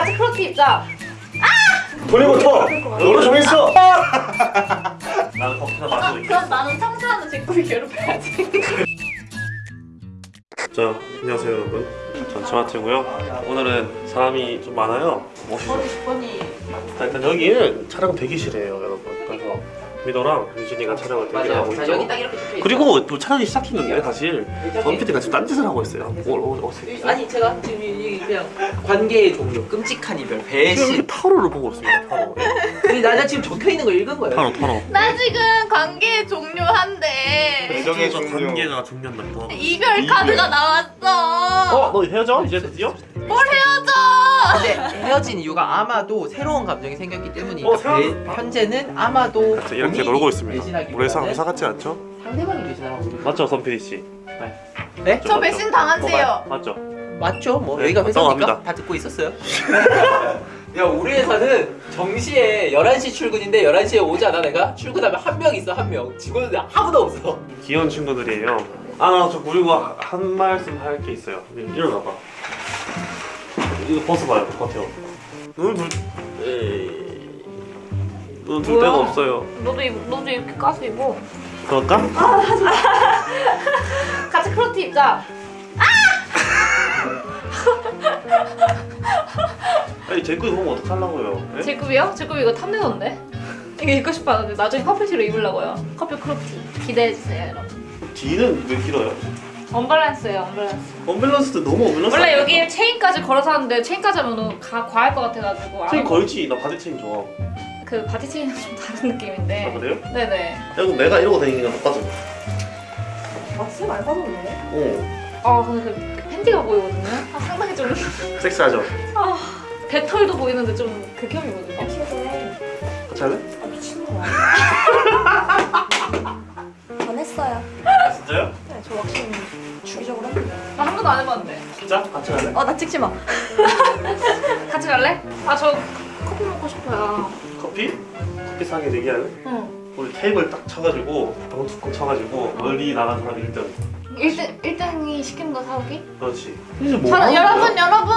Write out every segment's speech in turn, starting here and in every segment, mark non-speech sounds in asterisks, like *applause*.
같이 크로티 입자. 돌리고터 너로 정했어. 나는 커피나 마시고 있게 그럼 나는 청소하는 제꾸이 괴롭혀야지. 자 안녕하세요 여러분. 전 치마트고요. 오늘은 사람이 좀 많아요. 멋있어. 번이. 자, 일단 여기는 촬영 대기실이에요 여러분. 그래서 미도랑 유진이가 촬영을 대기를 하고 자 있죠. 여기 딱 이렇게 붙어 있어. 그리고 또 촬영이 시작한 게 사실. 덤피디가 지금 딴짓을 하고 있어요. 오, 오, 오, 지금 아니 제가 지금 이 그냥 관계의 종류, 끔찍한 이별, 배신. 타로를 보고 있습니다 타로 근데 나, 나 지금 적혀 있는 거 읽은 거예요. 타로 타로 나 지금 관계 종료한대. 애정의 종류 관계가 중요한다 또 이별 카드가 나왔어. 어? 너 헤어져? 이제 드디어? 뭘 헤어져? 근데 헤어진 이유가 아마도 새로운 감정이 생겼기 때문이니까 어, 배- 현재는 아마도 자, 이렇게 놀고 있습니다 우리 회사 같지 않죠? 상대방이 배신하고 있는 맞죠 선피디씨? 네? 저 배신 당한대요. 맞죠? 맞죠? 뭐 네, 여기가 회사니까. 다 듣고 있었어요. *laughs* 야 우리 회사는 정시에 11시 출근인데 11시에 오잖아 내가 출근하면 한 명 있어 한명 직원들 아무도 없어 귀여운 친구들이에요 아저 그리고 하- 한 말씀 할 게 있어요 일어나봐 이거 벗어봐요 겉에요 눈을 둘 에이 눈을 둘 데가? 없어요 너도 입, 너도 이렇게 까서 입어. 그럴까? *laughs* 같이 crop티 입자. 아니 제 거 입으면 어떡하려고요 네? 제 급이요? 제급 이거 탐내던데. 이거 입고 싶었는데 나중에 커플티로 입으려고요. 커플 crop티 기대해 주세요, 여러분. 뒤는 왜 길어요? 언밸런스예요, 언밸런스. 언밸런스도 너무 언밸런스 원래 아니야? 여기에 체인까지 걸어서 하는데 체인까지 하면 가 과할 것 같아가지고 체인 안- 걸지 나 body chain 좋아 그 body chain은 좀 다른 느낌인데. 아 그래요? 네네. 야 그럼 내가 이러고 다니는 거랑 똑같은 거야 막스 많이 빠졌네. 어아 근데 그 팬티가 보이거든요. 아, 상당히 좀 섹스하죠? 아, 배털도 보이는데 좀 극혐이거든요. 같이 할래? 아 미친놈아 *laughs* 안 했어요 아 진짜요? 네 저 왁싱 주기적으로 했는데 나한 번도 안 해봤는데. 진짜? 같이 할래? 어나 찍지 마 *laughs* 같이 갈래? 아 저 커피 먹고 싶어요. 커피? 커피 사게 내기할래? 응. 우리 테이블 딱 쳐가지고 방 두꺼 쳐가지고 멀리 나간 사람이 1등 1등 1등이 시키는 거 사오기? 그렇지 뭐 저, 여러분? 여러분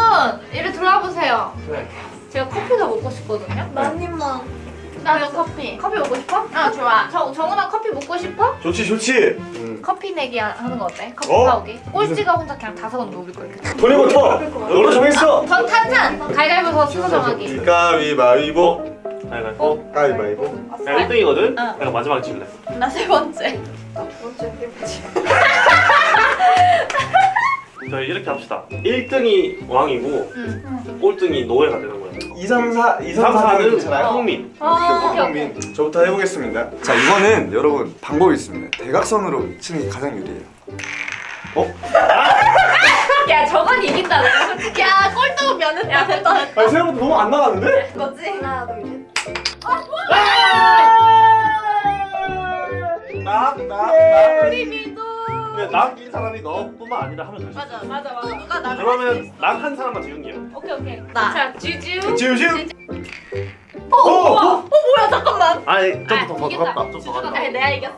이리 들어와보세요. 네. 제가 커피가 먹고 싶거든요. 나님만 나도 커피. 커피 먹고 싶어? 아 좋아. 정 정은아 커피 먹고 싶어? 좋지 좋지 응. 커피 내기 하- 하는 거 어때? 커피 어? 사오기. 꼴찌가 혼자 그냥 다 사다 놓을 거 이렇게. 돌리고 터 너로 정했어 전 탄산. 가위바위보서 순서 정하기. 가위바위보 가위바위보 가위바위보 야 1등이거든? 어. 내가 마지막에 질래 나 세 번째. 나 두 번째 해보지 저희 이렇게 합시다 1등이 왕이고 응. 꼴등이 노예가 되는 거야 2, 3, 4 2, 3, 3, 4는 4는 괜찮아요? 홍민 아, 오케이, 오케이. 홍민 저부터 해보겠습니다 자 이거는 여러분 방법이 있습니다 대각선으로 치는 게 가장 유리해요 *laughs* 야 저건 이긴다. 야 꼴등 면은 야 됐다. 아니 생각보다 너무 안 나갔는데? 거지? 하나 둘셋 낙낙낙 우리 미도. 낙인 사람이 너뿐만 아니라 하면 될수 맞아 있어 맞아 맞아. 누가 나 그러면 낙한 사람만 지은게요 오케이 오케이. 나. 자 쥐쥐우. 지우지우 어, 어! 우와. 어 뭐야 잠깐만. 아니 아, 좀더. 갔다 좀더 갔다 아니 내가 이겼어.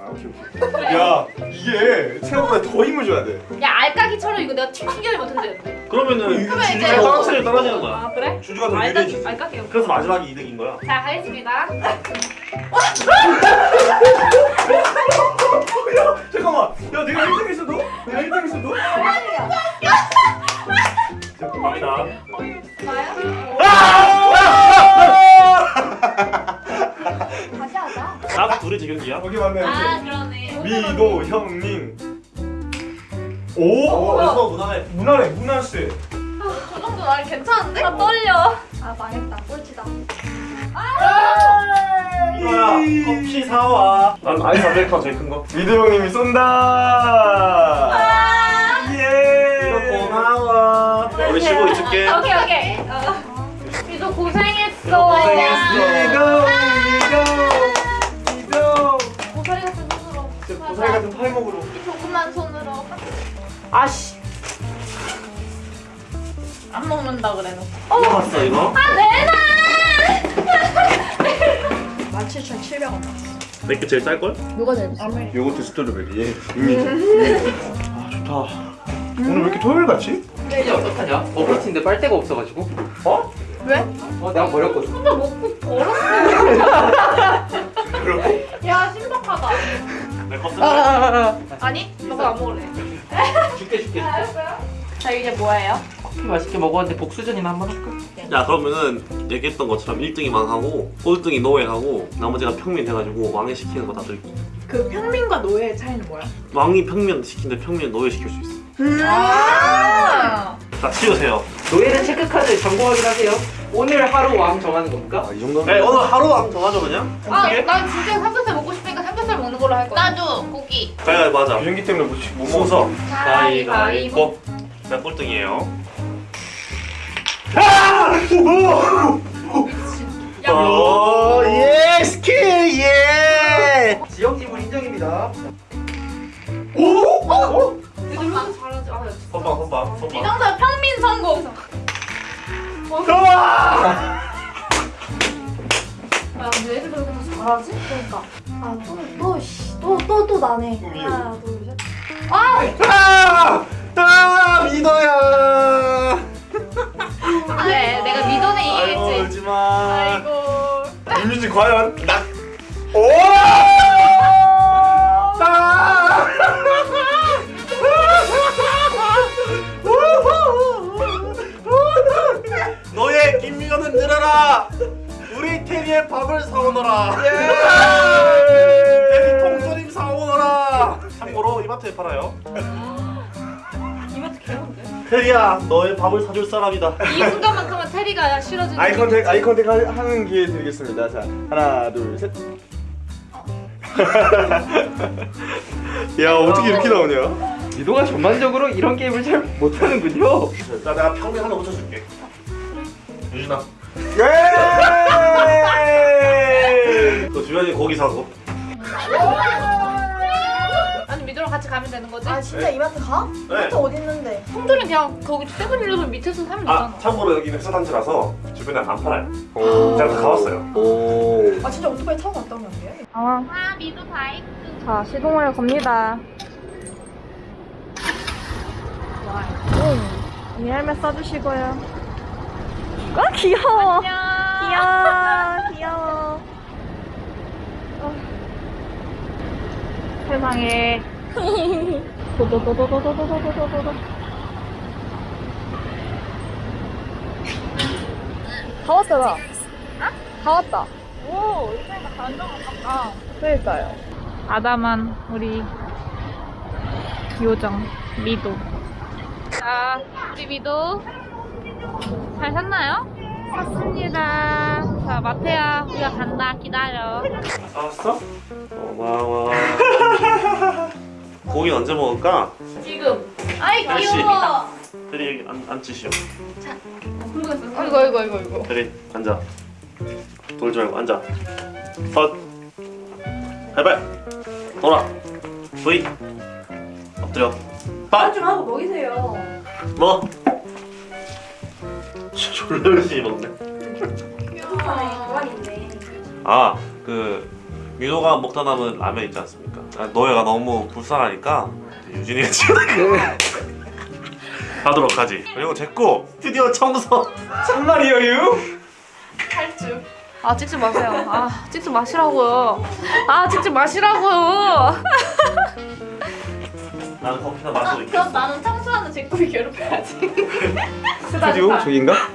야 이게 생각보다 더 힘을 줘야 돼 야 알까기처럼 이거 내가 튕겨내 못했는데. 그러면은 이거 그러면 이제 떨어지는 떨어지는 거야 아 그래? 주주가 더 알까 유리해지 알까기. 그래서 마지막이 2등인 거야 자 가겠습니다. *laughs* 잠깐만 야 내가 1등 했어도? 내가 1등 했어도? 갑니다 좋아요? 다시 낙 둘이 지경기야? 여기 맞네 아 그러네. 미도 형님. 오? 오 그래서 무난해. 무난해 무난세 저 정도 나 괜찮은데? 나 떨려. 아 망했다. 꼴찌다. 이거야. 커피 사와. 난 아이스 아메리카노 제일 큰거. 미도 형님이 쏜다! 예! 이거 고마워. 우리 쉬고 있을게. 오케이 오케이. 어. 미도 고생했어. 미도 미도 고사리 같은 팔목으로 이 조그만 손으로. 아씨. 안 먹는다 그래놓고. 이거 봤어 이거? 아 내놔. 17,700원 나왔어 내게 제일 쌀걸? 누가 제일 비싸? 요거트 스트로베리 아 좋다 오늘 왜 이렇게 토요일 같지? 이제 어떡하냐? 버블티인데 빨대가 없어가지고 어? 왜? 어 내가 버렸거든 혼자 먹고 버렸어. 야 신박하다. 내거 쓸래? 아니 너가 안 먹을래. *laughs* 줄게 줄게 자 이제 뭐예요? 커피 맛있게 먹었는데 복수전이나 한번 할까? 야 그러면은 얘기했던 것처럼 1등이 망하고 꼴등이 노예하고 나머지가 평민 해가지고 왕이 시키는 거 다 들기 그 평민과 노예의 차이는 뭐야? 왕이 평민 시키는데 평민은 노예 시킬 수 있어 아. 자 치우세요 노예는 체크카드 점검 확인하세요 오늘 하루 왕 정하는 겁니까? 아, 이 정도면 네 오늘 하루 왕 정하죠 그냥? 아? 난 진짜 싶으니까 삼겹살 먹는 걸로 할 거야. 나도 고기. 가위가위보 하자 유전기 때문에 못, 못 먹어 순서 가위바위보. 내가 꼴등이에요 야, 오 예! 스킬 예! 지역 지분 인정입니다 누르면 잘하지. 아, 역시. 선방 선방 선방 비정사 평민 성공. 좋아! 야, 근데 애들 왜 그렇게 잘하지? 그러니까. 아, 또, 또, 씨. 또, 또, 또 나네. 하나, 둘, 셋. 아! 아 민호야 네, 내가 미도네 아이고 이기겠지. 울지 마 아이고. 이미지 과연 낙 오! 우리 테리의 밥을 사오너라. *laughs* 테리 통조림 사오너라. 참고로 이마트에 팔아요. 이마트 개운데? 테리야 너의 밥을 사줄 사람이다. 이 순간만큼은 테리가 싫어지는. eye contact eye contact 하- 하는 기회 드리겠습니다. 자 하나 둘셋. *laughs* 야 어떻게 이렇게 나오냐? 미도가 전반적으로 이런 게임을 잘 못하는군요. 자 내가 평민 하나 붙여줄게. 유진아 주변에 고기 사고 아니 미도랑 같이 가면 되는 거지? 아, 진짜 이마트 가? 네. 이마트 어디 있는데? 형들은 그냥 거기 세븐일레븐 밑에서 사면 아 되잖아. 참고로 여기는 회사단지라서 주변에 안 팔아요 오. 제가 다 가봤어요 오. 아, 진짜 오토바이 타고 갔다 오면 안 돼? 아 미도 바이크. 자, 시동을 겁니다. 응. 이 헬멧 써주시고요. 아, 귀여워. 안녕. 귀여워. 귀여워. 세상에. 도도도도도도도도도도도. 다 왔다, 나. 다 왔다. 오 이제가 완전 가깝다. 그러니까요. 아담한 우리 요정 미도. 자 우리 미도 잘 샀나요? 샀습니다. 자 마태야 우리가 간다 기다려. 사왔어? 고마워 *laughs* *laughs* 고기 언제 먹을까? 지금. 아이. 귀여워. 테리 여기 앉, 앉으시오 모르겠어. 아이고 아이고 아이고 아이고. 테리 앉아 돌지 말고 앉아 헛 해발 돌아 V 엎드려 빠 좀 하고 먹이세요. 뭐? 졸라 열심히 먹네 유튜브에 그만 있네. 아, 그 민호가 먹다 남은 라면 있지 않습니까? 아, 너희가 너무 불쌍하니까 유진이가 지금 하도록 하지. 그리고 제거 스튜디오 청소 장난이에요? 탈주. 아 찍지 마세요. 아 찍지 마시라고요. 아 찍지 마시라고요. *laughs* 나는 커피나 마시고 있겠어. 그럼 나는 청소하는 제꾸이 괴롭혀야지. *laughs* 스튜디오 저긴가? *laughs*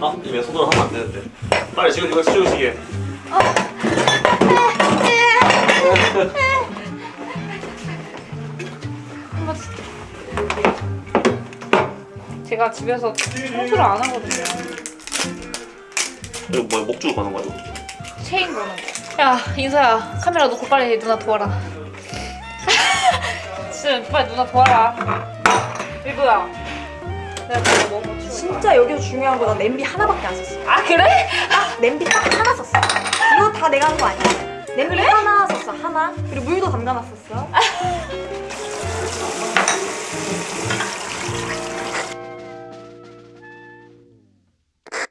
아, 이왜 손으로 하면 안 되는데. 빨리 지금 이거 치우시게. 제가 집에서 청소를 안 하거든요. 이거 뭐야 목줄 거는 거야? 이거? 체인 거는. 야 인서야 카메라 놓고 빨리 누나 도와라. *laughs* 진짜 빨리 누나 도와라. 뭐 먹어. 진짜 여기서 중요한 거나 냄비 하나밖에 안 썼어. 아 그래? 딱 냄비 딱 하나 썼어. 이거 다 내가 한 거 아니야. 냄비 하나 썼어 하나. 그리고 물도 담가놨었어. *laughs* Thank you.